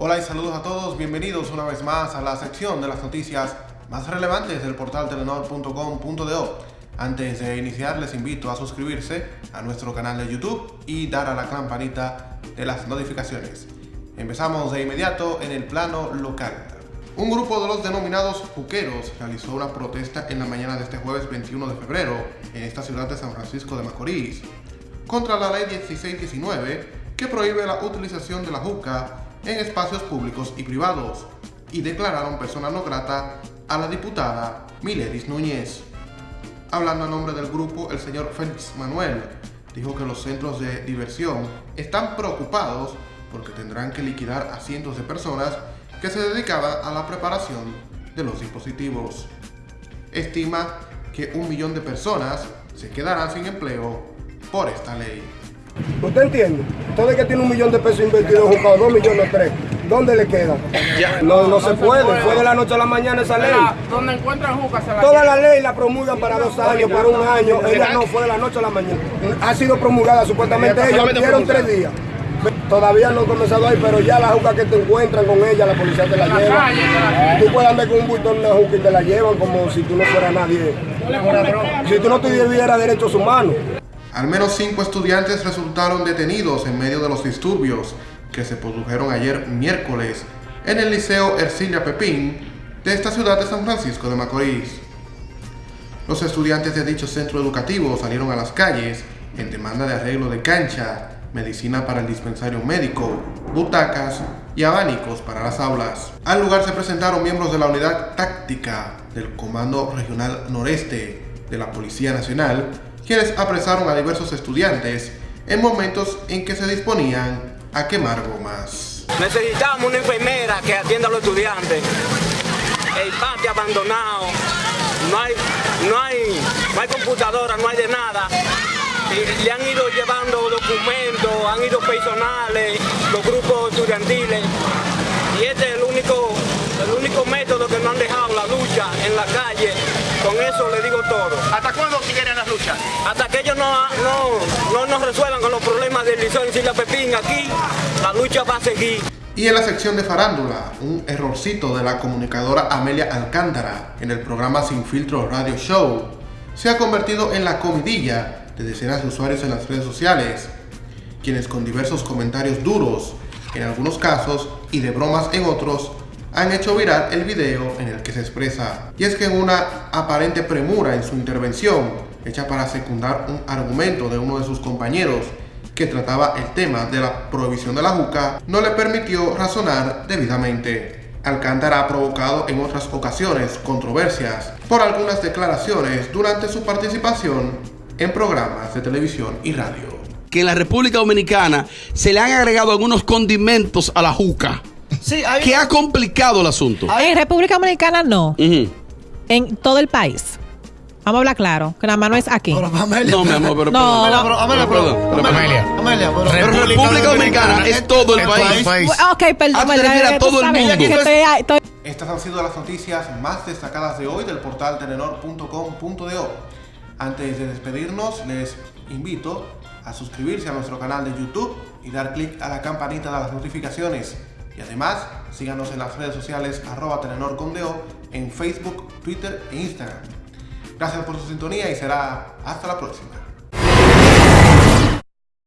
Hola y saludos a todos, bienvenidos una vez más a la sección de las noticias más relevantes del portal telenor.com.do. Antes de iniciar les invito a suscribirse a nuestro canal de YouTube y dar a la campanita de las notificaciones. Empezamos de inmediato en el plano local. Un grupo de los denominados juqueros realizó una protesta en la mañana de este jueves 21 de febrero en esta ciudad de San Francisco de Macorís contra la ley 1619 que prohíbe la utilización de la juca en espacios públicos y privados y declararon persona no grata a la diputada Miledis Núñez. Hablando a nombre del grupo, el señor Félix Manuel dijo que los centros de diversión están preocupados porque tendrán que liquidar a cientos de personas que se dedicaban a la preparación de los dispositivos. Estima que un millón de personas se quedarán sin empleo por esta ley. ¿Usted entiende? Todo el que tiene un millón de pesos invertido en dos millones, tres, ¿dónde le queda? No, no se puede, fue de la noche a la mañana esa ley. Donde encuentran juca se la Toda la ley la promulgan para dos años, por un año, ella no fue de la noche a la mañana. Ha sido promulgada supuestamente, ellos dieron tres días. Todavía no he comenzado ahí, pero ya la juca que te encuentran con ella, la policía te la lleva. Tú puedes andar con un bulto en una juca y te la llevan como si tú no fueras nadie. Si tú no tuvieras derechos humanos. Al menos cinco estudiantes resultaron detenidos en medio de los disturbios que se produjeron ayer miércoles en el Liceo Ercilia Pepín de esta ciudad de San Francisco de Macorís. Los estudiantes de dicho centro educativo salieron a las calles en demanda de arreglo de cancha, medicina para el dispensario médico, butacas y abanicos para las aulas. Al lugar se presentaron miembros de la unidad táctica del Comando Regional Noreste de la Policía Nacional, quienes apresaron a diversos estudiantes en momentos en que se disponían a quemar gomas. Necesitamos una enfermera que atienda a los estudiantes. El patio abandonado, no hay, no hay, no hay computadora, no hay de nada. Y le han ido llevando documentos, han ido personales, los grupos estudiantiles. Y este es el único, el único método que no han dejado la lucha en la calle. Con eso le digo todo. ¿Hasta cuándo siguen Hasta que ellos no, no, no nos resuelvan con los problemas del liceo en Sila Pepín aquí, la lucha va a seguir. Y en la sección de farándula, un errorcito de la comunicadora Amelia Alcántara en el programa Sin Filtro Radio Show se ha convertido en la comidilla de decenas de usuarios en las redes sociales, quienes con diversos comentarios duros, en algunos casos, y de bromas en otros, han hecho viral el video en el que se expresa. Y es que en una aparente premura en su intervención, hecha para secundar un argumento de uno de sus compañeros, que trataba el tema de la prohibición de la juca, no le permitió razonar debidamente. Alcántara ha provocado en otras ocasiones controversias por algunas declaraciones durante su participación en programas de televisión y radio. Que en la República Dominicana se le han agregado algunos condimentos a la juca. Sí, hay Que ha complicado el asunto. En República Dominicana no, en todo el país. Vamos a hablar claro, que nada más no es aquí. Pero, Amelia, No, mi amor, pero No. Amelia, pero, Amelia, Pero, pero, perdón, Amelia, Amelia, pero, Pero República Dominicana es todo el país. Ok, perdón. Tú todo el mundo. que estoy- estoy- Estas han sido las noticias más destacadas de hoy del portal telenor.com.do. Antes de despedirnos, les invito a suscribirse a nuestro canal de YouTube y dar clic a la campanita de las notificaciones. Y además, síganos en las redes sociales arroba telenor.com.do en Facebook, Twitter e Instagram. Gracias por su sintonía y será hasta la próxima.